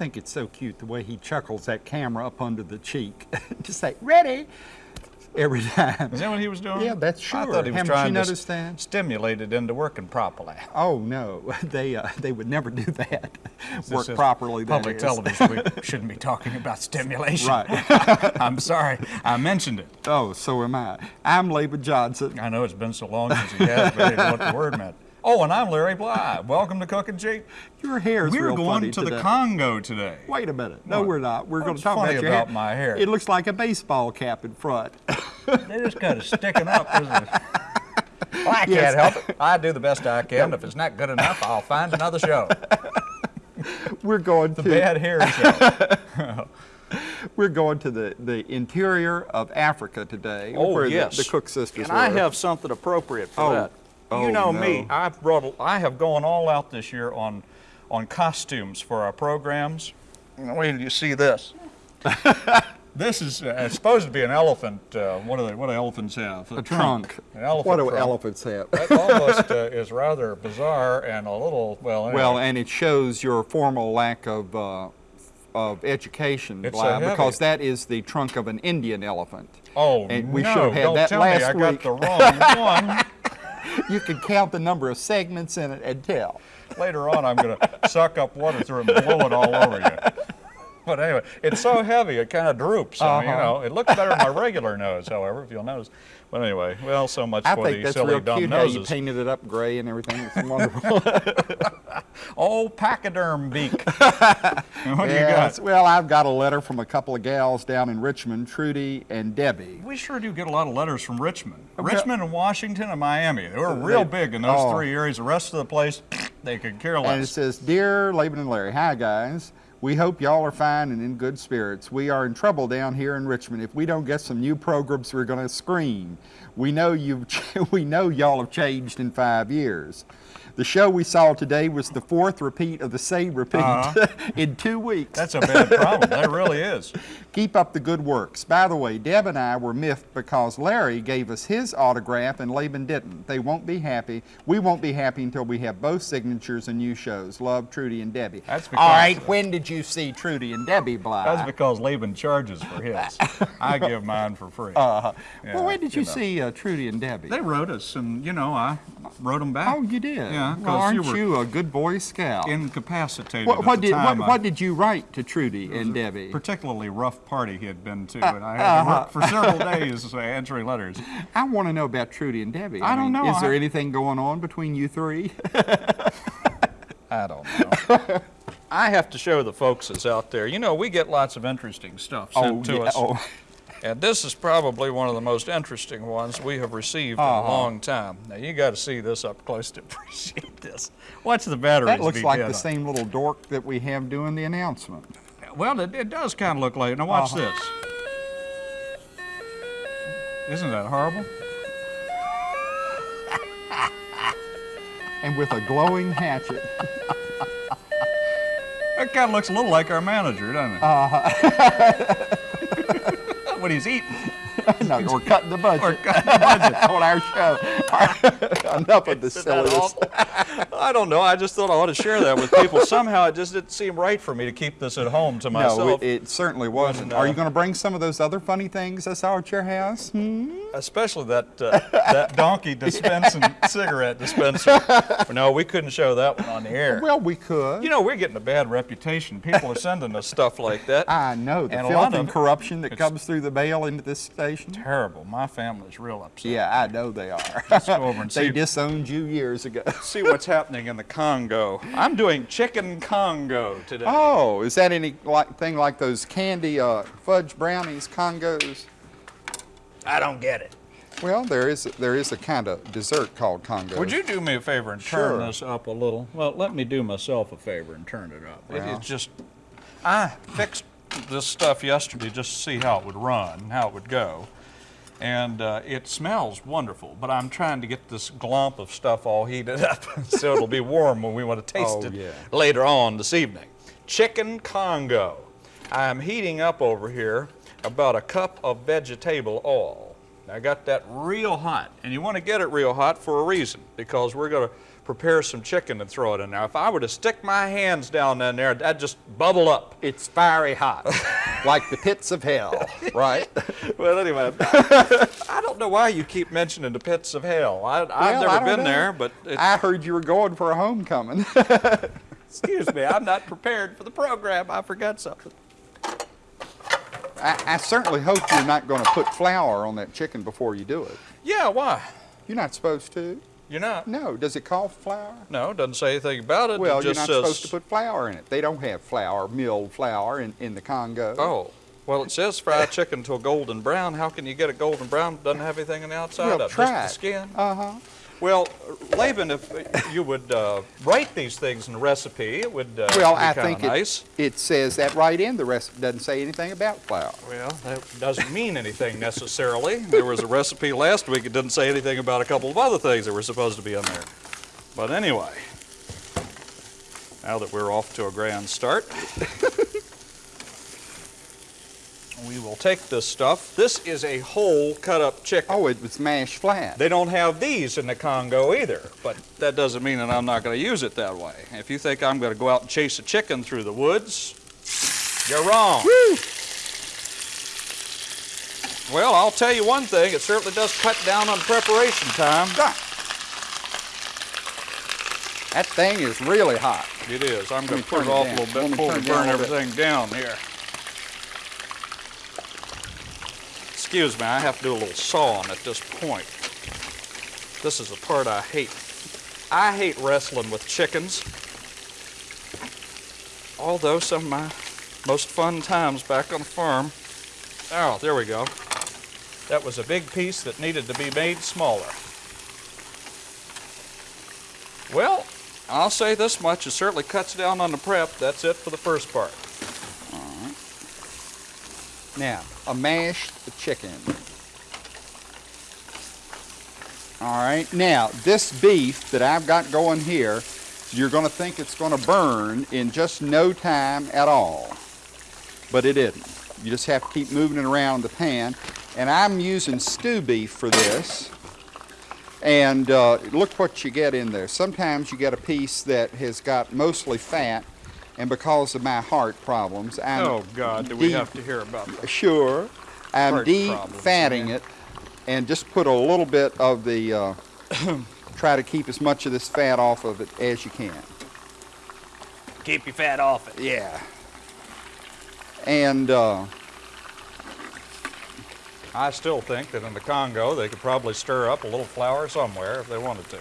I think it's so cute the way he chuckles that camera up under the cheek to say, ready, every time. Is that what he was doing? Yeah, that's I sure. thought he was Haven't you trying to noticed that? stimulate it into working properly. Oh, no, they, uh, they would never do that. Work properly, Public is. television, we shouldn't be talking about stimulation. Right. I'm sorry, I mentioned it. Oh, so am I. I'm Laban Johnson. I know it's been so long since he has, but I didn't know what the word meant. Oh, and I'm Larry Bly. Welcome to Cooking Cheap. Your hair's We're real going funny to the. Congo today. Wait a minute. No, What? we're not. We're going to talk funny about your about hair. my hair? It looks like a baseball cap in front. They just kind of sticking up, isn't it? Well, I can't Yes. help it. I do the best I can. If it's not good enough, I'll find another show. we're going The to bad hair show. we're going to the, the interior of Africa today. Oh, where the- yes. the, Cook sisters And I have something appropriate for Oh. that. Oh, you know me. I've brought, I have gone all out this year on, on costumes for our programs. Wait till you see this. this is uh, supposed to be an elephant. Uh, what do they? What do elephants have? a trunk. An elephant what do trunk. elephants have? That almost uh, is rather bizarre and a little well. Anyway. Well, and it shows your formal lack of uh, of education, It's so Bly, because that is the trunk of an Indian elephant. oh and we no! should have had don't that tell last me I week. got the wrong one. You can count the number of segments in it and tell. Later on, I'm going to suck up water through it and blow it all over you. But anyway, it's so heavy, it kind of droops. I mean, you Uh-huh. know, it looks better than my regular nose, however, if you'll notice. But anyway, well, so much I for think the that's silly real dumb cute how you painted it up gray and everything. It's wonderful. Oh, pachyderm beak. what do you got? Well, I've got a letter from a couple of gals down in Richmond, Trudy and Debbie. We sure do get a lot of letters from Richmond. well- Richmond and Washington and Miami. They were real They- big in those oh. three areas. The rest of the place, they could care less. And it says, Dear Laban and Larry, hi guys. We hope y'all are fine and in good spirits. We are in trouble down here in Richmond. If we don't get some new programs, we're going to scream. We know you've, we know y'all have changed in five years. The show we saw today was the fourth repeat of the same repeat Uh-huh. in two weeks. That's a bad problem. That really is. Keep up the good works. By the way, Deb and I were miffed because Larry gave us his autograph and Laban didn't. They won't be happy. We won't be happy until we have both signatures and new shows. Love, Trudy and Debbie. That's because- right, when did you see Trudy and Debbie Bly? That's because Laban charges for his. I give mine for free. uh, Yeah, well, when did you, you know. see uh, Trudy and Debbie? They wrote us, and you know, I wrote them back. oh, you did? Yeah, Well, 'cause aren't you you, a good Boy Scout? Incapacitated what, at what the did what, time. What did you write to Trudy and Debbie? particularly rough party he had been to, and I had to work uh-huh. for several days uh, answering letters. I want to know about Trudy and Debbie. I don't know. Is there I- anything going on between you three? I don't know. I have to show the folks that's out there. You know, we get lots of interesting stuff sent to yeah, us. oh. And this is probably one of the most interesting ones we have received in Uh-huh. a long time. Now, you got to see this up close to appreciate this. Watch the batteries That looks like the on. same little dork that we have doing the announcement. Well, it, it does kind of look like it. Now, watch Uh-huh. this. Isn't that horrible? And with a glowing hatchet. That kind of looks a little like our manager, doesn't it? What he's eating. no, we're cutting the budget Or cutting the budget. on our show. Enough of the silliness. I don't know. I just thought I ought to share that with people. Somehow it just didn't seem right for me to keep this at home to No, myself. it, it certainly wasn't. And, Are uh, you going to bring some of those other funny things I saw at your house? Hmm? Especially that uh, that donkey dispensing cigarette dispenser. No, we couldn't show that one on the air. Well, we could. You know, we're getting a bad reputation. People are sending us stuff like that. I know the And a filth lot and of- corruption that comes through the mail into this station. Terrible. My family's real upset. Yeah, I know they are. Let's go over and they disowned you years ago. See what's happening in the Congo. I'm doing chicken Congo today. Oh, is that any like thing like those candy uh, fudge brownies, Congos? I don't get it. Well, there is there is a kind of dessert called Congo. Would you do me a favor and turn Sure. this up a little? Well, let me do myself a favor and turn it up. Well. it's just, I fixed this stuff yesterday just to see how it would run, how it would go. And uh, it smells wonderful, but I'm trying to get this glump of stuff all heated up so it'll be warm when we want to taste Oh, it yeah. later on this evening. Chicken Congo. I'm heating up over here about a cup of vegetable oil. I got that real hot, and you want to get it real hot for a reason, because we're going to prepare some chicken and throw it in there. If I were to stick my hands down in there, that'd just bubble up. It's fiery hot, like the pits of hell, right? Well, anyway, I don't know why you keep mentioning the pits of hell. I, Well, I never been know. there, but I heard you were going for a homecoming. excuse me, I'm not prepared for the program. I forgot something. I, I certainly hope you're not going to put flour on that chicken before you do it. Yeah, why? You're not supposed to. You're not? No, does it call flour? No, it doesn't say anything about it. Well, it you're not says, supposed to put flour in it. They don't have flour, milled flour in, in the Congo. Oh, well, it says fried chicken to a golden brown. How can you get a golden brown? Doesn't have anything on the outside well, of it, try just the skin. Uh-huh. Well, Laban, if you would uh, write these things in a recipe, it would uh, Well, I think it, nice. it says that right in the recipe. Doesn't say anything about flour. Well, that doesn't mean anything necessarily. There was a recipe last week. It didn't say anything about a couple of other things that were supposed to be in there. But anyway, now that we're off to a grand start, we will take this stuff. This is a whole cut up chicken. Oh, it was mashed flat. They don't have these in the Congo either, but that doesn't mean that I'm not going to use it that way. If you think I'm going to go out and chase a chicken through the woods, you're wrong. Well, I'll tell you one thing, it certainly does cut down on preparation time. Ah. That thing is really hot. It is. I'm going to put turn it off down. a little bit before we turn it down burn everything down here. Excuse me, I have to do a little sawing at this point. This is the part I hate. I hate wrestling with chickens. Although some of my most fun times back on the farm. Oh, there we go. That was a big piece that needed to be made smaller. Well, I'll say this much, it certainly cuts down on the prep. That's it for the first part. Now, a mashed chicken. All right, now this beef that I've got going here, you're going to think it's going to burn in just no time at all, but it isn't. You just have to keep moving it around the pan, and I'm using stew beef for this. And uh, look what you get in there. Sometimes you get a piece that has got mostly fat, and because of my heart problems, I'm oh God, do we deep- have to hear about that? Sure. I'm Heart problems, defatting it and just put a little bit of the, uh, try to keep as much of this fat off of it as you can. Keep your fat off it. Yeah. And uh, I still think that in the Congo they could probably stir up a little flour somewhere if they wanted to.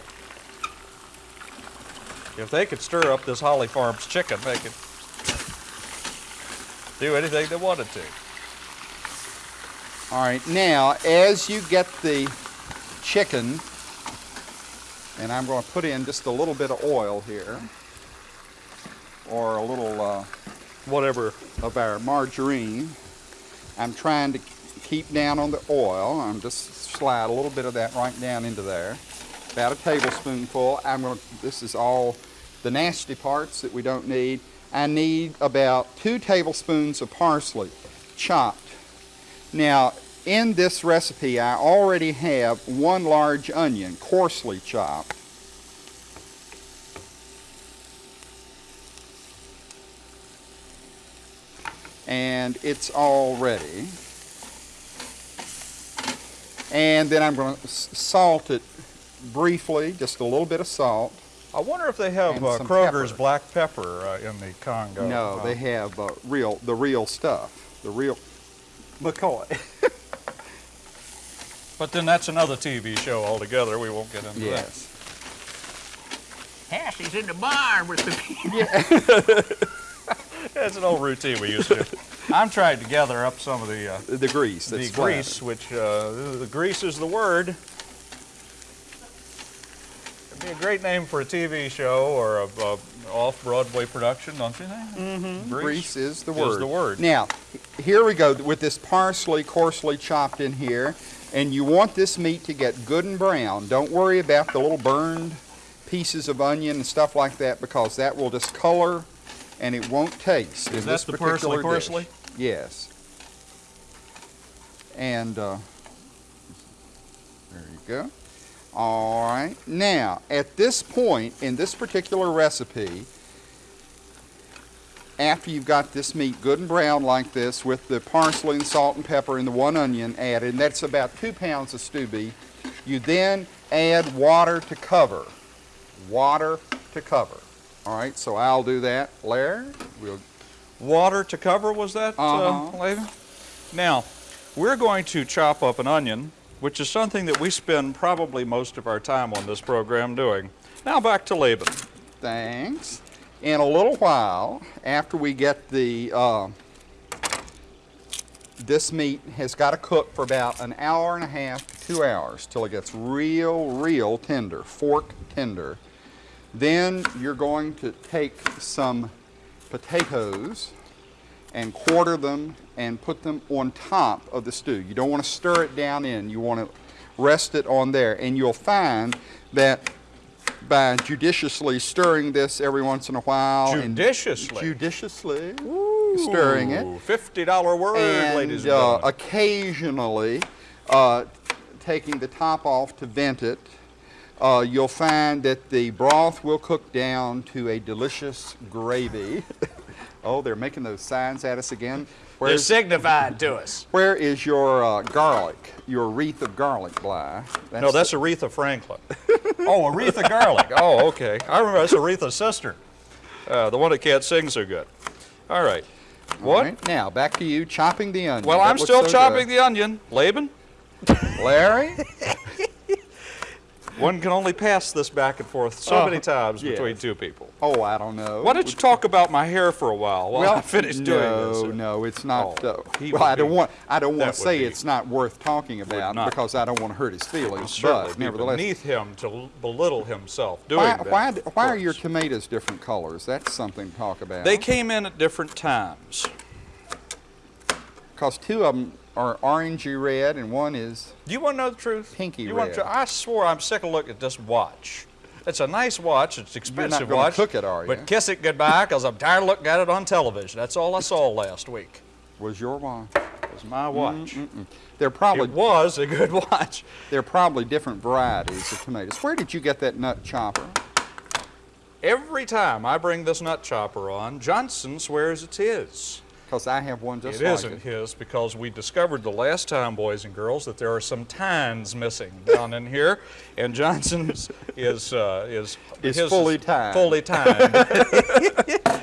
If they could stir up this Holly Farms chicken, they could do anything they wanted to. all right, now as you get the chicken, and I'm going to put in just a little bit of oil here, or a little uh, Whatever. of our margarine. I'm trying to keep down on the oil. I'm just slide a little bit of that right down into there. About a tablespoonful. I'm going to, this is all the nasty parts that we don't need. I need about two tablespoons of parsley chopped. Now, in this recipe, I already have one large onion coarsely chopped. and it's all ready. And then I'm going to salt it briefly, just a little bit of salt. I wonder if they have uh, Kroger's pepper. black pepper uh, in the Congo. no, Uh, they have uh, real, the real stuff, the real McCoy. But then that's another TV show altogether. We won't get into that. yes. Hassie's in the barn with the that. That's an old routine we used to do. I'm trying to gather up some of the uh, The grease. the That's grease, which uh, the grease is the word. It'd be a great name for a TV show or a, a off-Broadway production, don't you think? Mm-hmm. Grease is the word. is word. the word. Now, here we go with this parsley coarsely chopped in here. And you want this meat to get good and brown. Don't worry about the little burned pieces of onion and stuff like that because that will just color and it won't taste. Is that this the particular parsley dish. parsley? Yes. And uh, there you go. All right. Now, at this point in this particular recipe, after you've got this meat good and brown like this with the parsley and salt and pepper and the one onion added, and that's about two pounds of stew beef, you then add water to cover. Water to cover. All right, so I'll do that. Larry, we'll Water to cover, was that, uh Uh-huh. Laban? Now, we're going to chop up an onion, which is something that we spend probably most of our time on this program doing. Now back to Laban. Thanks. In a little while, after we get the, uh, this meat has got to cook for about an hour and a half to two hours till it gets real, real tender, fork tender. Then you're going to take some potatoes and quarter them and put them on top of the stew. You don't want to stir it down in. You want to rest it on there. And you'll find that by judiciously stirring this every once in a while. Judiciously? judiciously stirring it. $50 word, ladies And and uh, gentlemen. occasionally uh, taking the top off to vent it. Uh, you'll find that the broth will cook down to a delicious gravy. oh, they're making those signs at us again. They're Where's, signified to us. where is your uh, garlic, your wreath of garlic, Bly? no, that's Aretha Franklin. oh, Aretha Garlic. Oh, okay. I remember that's Aretha's sister, uh, the one that can't sing so good. All right. What? right, Now, back to you chopping the onion. Well, That I'm still so chopping good. the onion. Laban, Larry? one can only pass this back and forth so Uh, many times yes. between two people. Oh, I don't know. Why don't you talk about my hair for a while while I finish doing no, this? No, no, it's not. Oh, uh, well, I don't be- want. I don't want to say be- it's not worth talking about because I don't want to hurt his feelings. But nevertheless, beneath him to belittle himself doing why, that. why, why are your tomatoes different colors? That's something to talk about. They came in at different times. because two of them are orangey red and one is. Do you want to know the truth? Pinky you Want red. to, I swore I'm sick of looking at this watch. It's a nice watch. It's expensive gonna watch. cook it, are you? But kiss it goodbye because I'm tired of looking at it on television. That's all I saw last week. Was your? It was my watch. Mm, mm, mm. They're probably It was a good watch. they're probably different varieties of tomatoes. Where did you get that nut chopper? Every time I bring this nut chopper on, Johnson swears it's his. Because I have one just It like isn't it. his because we discovered the last time, boys and girls, that there are some tines missing down in here, and Johnson's is uh, is Is his fully tined. Fully tined.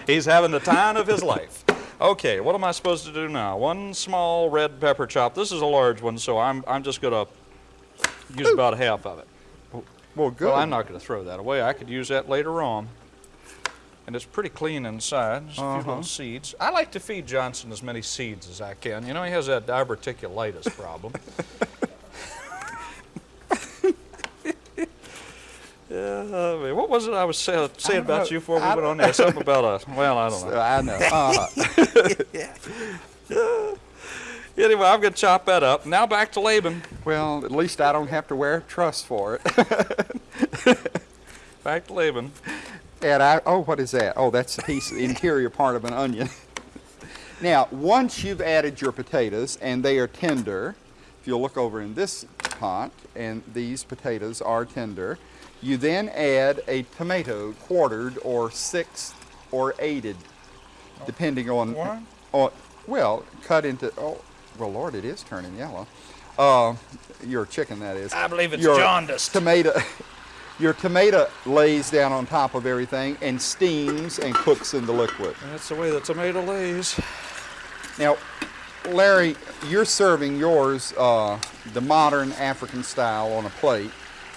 He's having the time of his life. Okay, what am I supposed to do now? One small red pepper chop. This is a large one, so I'm I'm just gonna use about half of it. Well, good. Well, I'm not going to throw that away. I could use that later on. And it's pretty clean inside. Just a few Uh-huh. little seeds. I like to feed Johnson as many seeds as I can. You know, he has that diverticulitis problem. yeah, I mean, what was it I was say, saying don't about know. you before we I went on there? Something about a, well, I don't know. I know. Uh, Anyway, I'm going to chop that up. Now back to Laban. well, at least I don't have to wear a truss for it. Back to Laban. I, oh, what is that? Oh, that's a piece, of the interior part of an onion. now, once you've added your potatoes and they are tender, if you'll look over in this pot, and these potatoes are tender, you then add a tomato quartered or sixth or eighted, depending on, on well, cut into, oh, well, Lord, it is turning yellow. Uh, your chicken, that is. I believe it's Your jaundiced. Tomato. Your tomato lays down on top of everything and steams and cooks in the liquid. That's the way the tomato lays. Now, Larry, you're serving yours uh, the modern African style on a plate,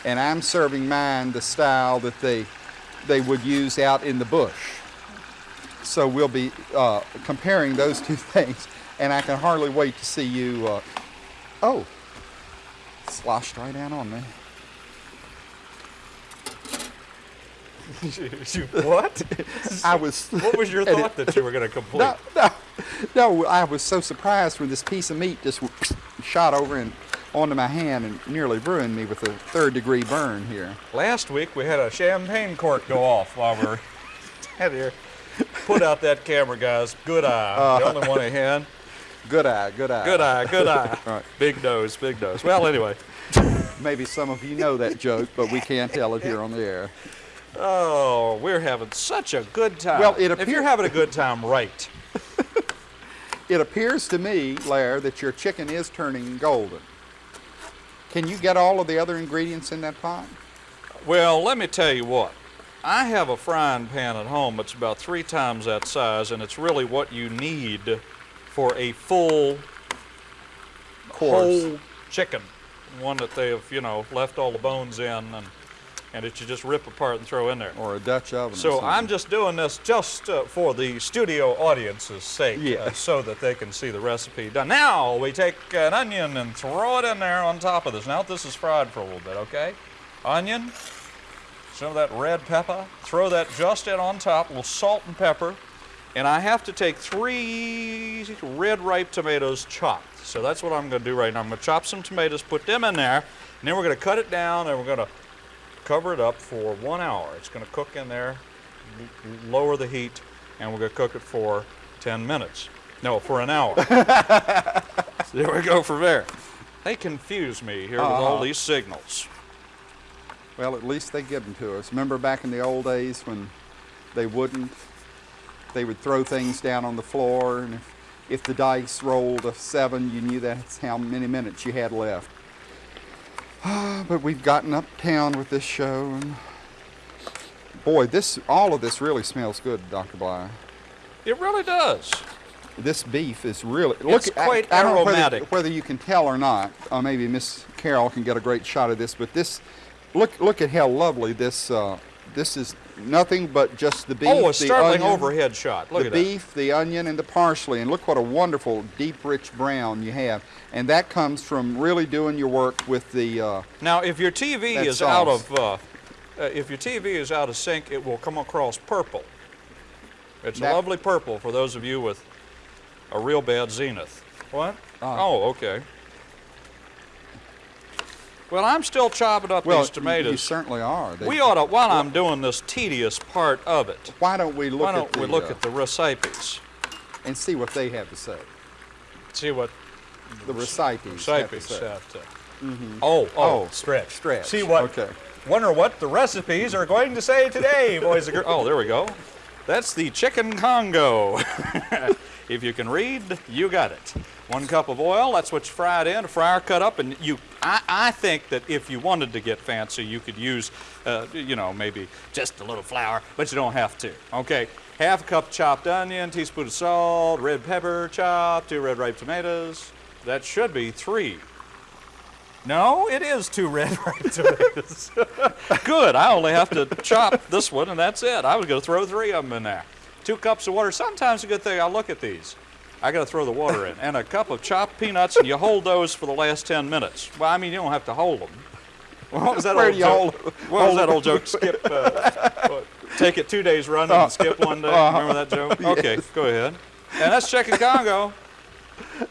and I'm serving mine the style that they they would use out in the bush. So we'll be uh, comparing those two things, and I can hardly wait to see you. Uh, oh, sloshed right down on me. What? I was. What was your and it- thought that you were going to complete? No, no, no. I was so surprised when this piece of meat just shot over and onto my hand and nearly ruined me with a third degree burn here. Last week we had a champagne cork go off while we were out here. Put out that camera, guys. Good eye. Uh, the only one I had. Good eye, good eye. Good eye, good eye. Right. Big nose, big nose. Well, anyway. Maybe some of you know that joke, but we can't tell it here on the air. Oh, we're having such a good time. Well, it if you're having a good time, right? It appears to me, Lair, that your chicken is turning golden. Can you get all of the other ingredients in that pot? Well, let me tell you what. I have a frying pan at home that's about three times that size, and it's really what you need for a full Course. whole chicken. One that they've, you know, left all the bones in and, and that you just rip apart and throw in there. Or a Dutch oven. So. I'm just doing this just uh, for the studio audience's sake, Yeah. uh, so that they can see the recipe done. Now we take an onion and throw it in there on top of this. Now this is fried for a little bit, okay? Onion, some of that red pepper, throw that just in on top, a little salt and pepper, and I have to take three red ripe tomatoes chopped. So that's what I'm going to do right now. I'm going to chop some tomatoes, put them in there, and then we're going to cut it down, and we're going to cover it up for one hour. It's going to cook in there, lower the heat, and we're going to cook it for 10 minutes. No, for an hour. there we go from there. They confuse me here with all Uh-huh. these signals. Well, at least they give them to us. Remember back in the old days when they wouldn't? They would throw things down on the floor, and if, if the dice rolled a seven, you knew that's how many minutes you had left. but we've gotten uptown with this show, and boy, this all of this really smells good, Dr. Bly. It really does. This beef is really It's I- quite I, know whether, aromatic. whether you can tell or not. Uh, maybe Miss Carol can get a great shot of this, but this look look at how lovely this uh, this is. Nothing but just the beef, oh, a the startling onion, overhead shot. Look the at beef, the onion, and the parsley, and look what a wonderful deep, rich brown you have. And that comes from really doing your work with the. Uh. Now, if your TV That is out of uh, uh, if your TV is out of sync, it will come across purple. It's That- a lovely purple for those of you with a real bad zenith. What? Ah. oh, okay. Well, I'm still chopping up well, these tomatoes. you certainly are. They- we ought to, while I'm doing this tedious part of it, why don't we look why at don't the we look uh, at the recipes? and see what they have to say? See what The recipes. have to recipes say. have to. Oh, oh, Oh, stretch, stretch. See what? Okay. Wonder what the recipes are going to say today, boys and girls. Oh, there we go. That's the chicken Congo. if you can read, you got it. One cup of oil, that's what you fry it in, a fryer cut up, and you. I, I think that if you wanted to get fancy, you could use, uh, you know, maybe just a little flour, but you don't have to. Okay, half a cup chopped onion, teaspoon of salt, red pepper chopped, two red ripe tomatoes. That should be three. No, it is two red ripe tomatoes. Good. I only have to chop this one, and that's it. I was going to throw three of them in there. Two cups of water. Sometimes a good thing. I look at these. I got to throw the water in, and a cup of chopped peanuts, and you hold those for the last ten minutes. Well, I mean, you don't have to hold them. What was that Where old joke? hold- what was that old joke? Skip. Uh, take it two days running and skip one day. Remember that joke? Okay, go ahead. And that's chicken Congo.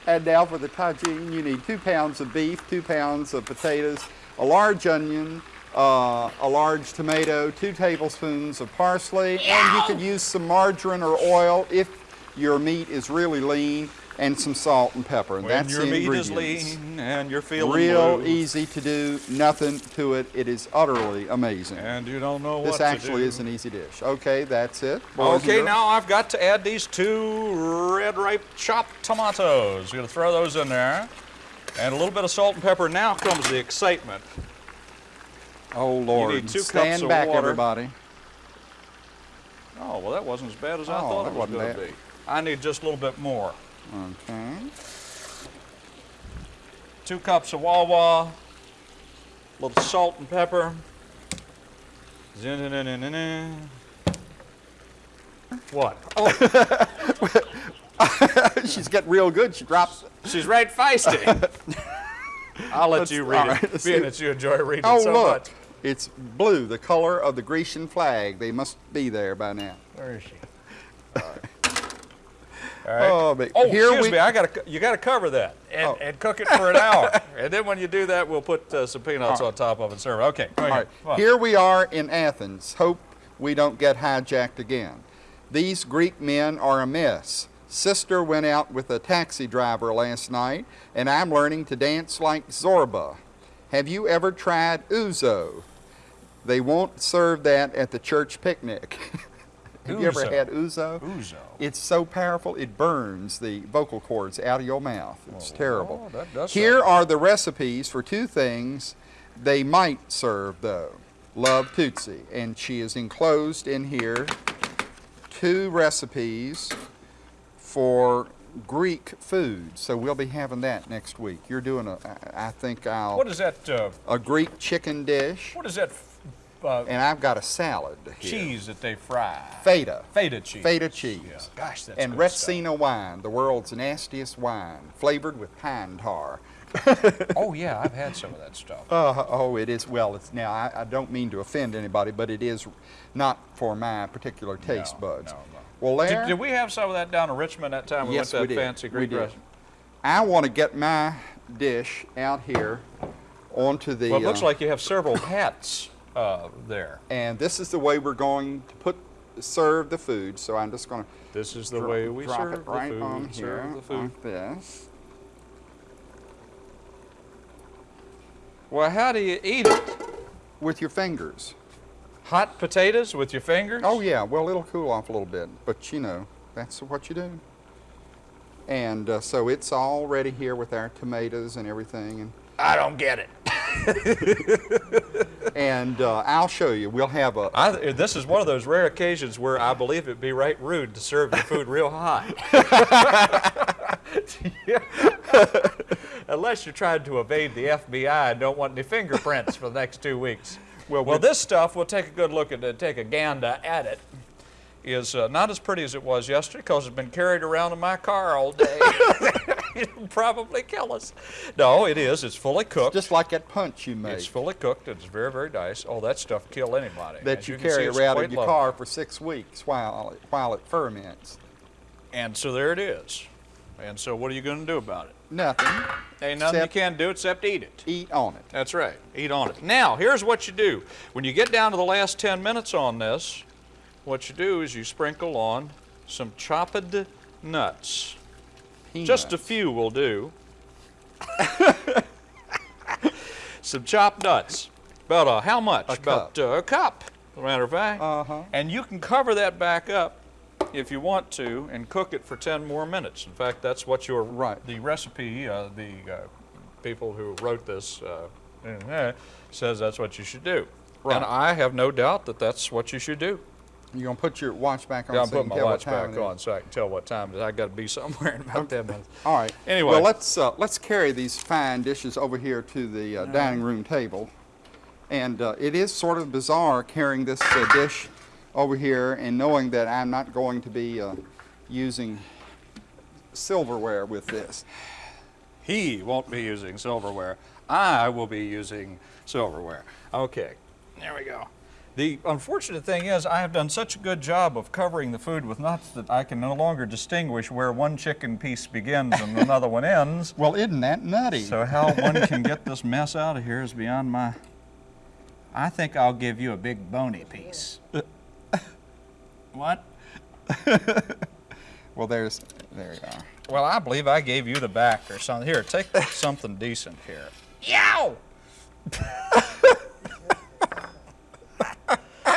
And now for the tagine, you need two pounds of beef, two pounds of potatoes, a large onion, uh, a large tomato, two tablespoons of parsley, and you could use some margarine or oil if your meat is really lean, and some salt and pepper. And When that's your the meat is ingredients. lean and you're feeling Real blue, easy to do, nothing to it. It is utterly amazing. and you don't know This what to actually is an easy dish. Okay, that's it. boys Okay, now I've got to add these two red ripe chopped tomatoes. We're gonna throw those in there. And a little bit of salt and pepper. Now comes the excitement. Oh Lord, need two cups stand of back, water. everybody. Oh, well, that wasn't as bad as I Oh, thought it was going to be. I need just a little bit more. Okay. Two cups of Wawa, a little salt and pepper. What? Oh, She's getting real good. She drops. she's right feisty. I'll let Let's- you read all it, being that you enjoy reading Oh, so look. much. It's blue, the color of the Grecian flag. They must be there by now. Where is she? All right. Oh, but Oh, here excuse we- me. I gotta. You gotta cover that and, Oh. and cook it for an hour, and then when you do that, we'll put uh, some peanuts on top of it and serve. it. Okay. All right. Here we are in Athens. Hope we don't get hijacked again. These Greek men are a mess. Sister went out with a taxi driver last night, and I'm learning to dance like Zorba. Have you ever tried ouzo? They won't serve that at the church picnic. Have you ever had ouzo? Ouzo. It's so powerful it burns the vocal cords out of your mouth. It's oh, terrible. oh, that does Here are the recipes for two things they might serve though. Love Tootsie, and she is enclosed in here two recipes for Greek food. So we'll be having that next week. You're doing a, I think I'll What is that? Uh, a Greek chicken dish, what is that uh, and I've got a salad here. cheese that they fry? Feta. Feta cheese. Feta cheese. Yeah. Gosh, that's and. Retsina wine, the world's nastiest wine, flavored with pine tar. Oh yeah, I've had some of that stuff. Uh, oh, it is. Well, it's now. I, I don't mean to offend anybody, but it is not for my particular taste No, buds. no, no. Well, there. Did, did we have some of that down in Richmond that time we Yes, went to that fancy We Greek did. restaurant? I want to get my dish out here onto the. Well, it looks uh, like you have several hats uh, there. And this is the way we're going to put serve the food. So I'm just going to This is the way we drop serve it right the food. on serve here the food. like this. Well, how do you eat it? with your fingers. Hot potatoes with your fingers? Oh yeah, well it'll cool off a little bit, but you know that's what you do. And uh, so it's all ready here with our tomatoes and everything, and I don't get it. and uh, I'll show you. We'll have a I, this is one of those rare occasions where I believe it'd be right rude to serve your food real hot. Unless you're trying to evade the FBI and don't want any fingerprints for the next two weeks. Well, Well, this stuff, we'll take a good look at it, take a gander at it, is uh, not as pretty as it was yesterday because it's been carried around in my car all day. It'll probably kill us. No, it is. It's fully cooked. just like that punch you made It's fully cooked. It's very, very nice. Oh, that stuff kill anybody. that As you, can see, carry around in your lovely. car for six weeks while it, while it ferments. And so there it is. And so what are you going to do about it? Nothing. Ain't nothing you can do except eat it. Eat on it. That's right. Eat on it. Now, here's what you do. When you get down to the last 10 minutes on this, what you do is you sprinkle on some chopped nuts. Just a few will do. some chopped nuts. About uh, how much? A About cup. Uh, a cup, as a matter of fact. Uh-huh. And you can cover that back up if you want to and cook it for 10 more minutes. In fact, that's what your Right. the recipe, uh, the uh, people who wrote this uh, says that's what you should do. Right. And I have no doubt that that's what you should do. You're gonna put your watch back on. Yeah, I'm so you putting can my watch back on so I can tell what time it is. I got to be somewhere in about 10 minutes. All right. Anyway. Well, let's uh, let's carry these fine dishes over here to the uh, dining room table, and uh, it is sort of bizarre carrying this uh, dish over here and knowing that I'm not going to be uh, using silverware with this. He won't be using silverware. I will be using silverware. Okay, there we go. The unfortunate thing is I have done such a good job of covering the food with nuts that I can no longer distinguish where one chicken piece begins and another one ends. Well, isn't that nutty? So how one can get this mess out of here is beyond my... I think I'll give you a big bony piece. What? well, there's there you are. Well, I believe I gave you the back or something. Here, take something decent here. Yow!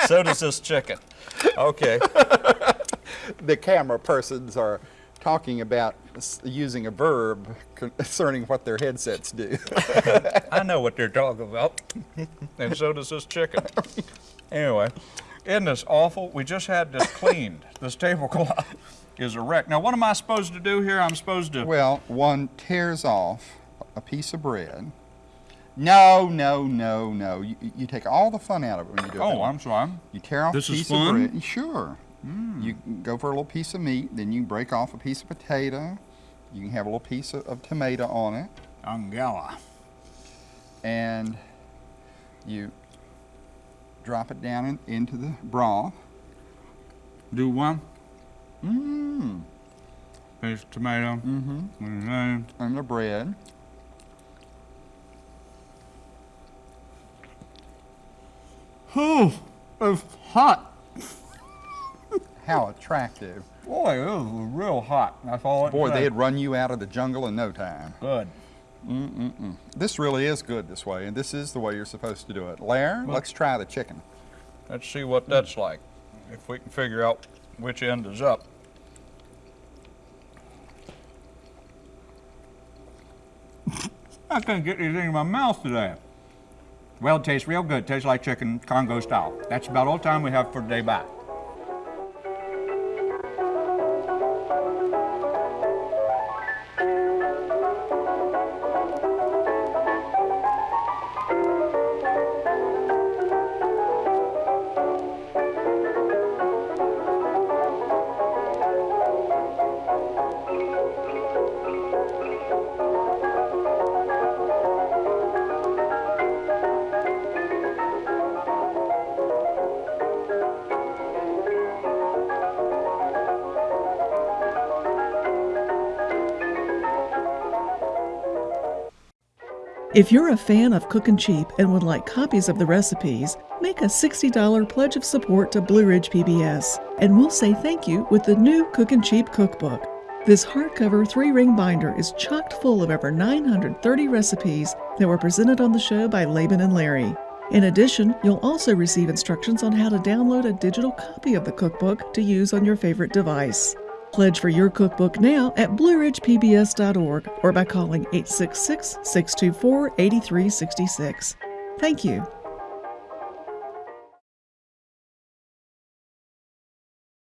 so does this chicken. Okay. The camera persons are talking about using a verb concerning what their headsets do. I know what they're talking about. and so does this chicken. Anyway, isn't this awful? We just had this cleaned. This tablecloth is a wreck. Now, what am I supposed to do here? I'm supposed to. Well, one tears off a piece of bread. No, no, no, no. You, you take all the fun out of it when you do it. that Oh. I'm sorry. You tear off This a is piece fun? of bread. Sure. Hmm. You go for a little piece of meat, then you break off a piece of potato. You can have a little piece of, of tomato on it, Angela. and you drop it down in, into the broth. Do one. Mmm. Piece of tomato. Mm-hmm. And the bread. Oh, it's hot. How attractive. Boy, it was real hot. That's all Boy, they'd run you out of the jungle in no time. Good. This really is good this way, and this is the way you're supposed to do it. Lair, let's try the chicken. Let's see what that's like. If we can figure out which end is up. I couldn't get anything in my mouth today. Well, it tastes real good. Tastes like chicken, Congo style. That's about all the time we have for today. Bye. If you're a fan of Cookin' Cheap and would like copies of the recipes, make a $60 pledge of support to Blue Ridge PBS, and we'll say thank you with the new Cookin' Cheap cookbook. This hardcover three ring binder is chocked full of over 930 recipes that were presented on the show by Laban and Larry. In addition, you'll also receive instructions on how to download a digital copy of the cookbook to use on your favorite device. Pledge for your cookbook now at blueridgepbs.org or by calling 866 624 8366. Thank you.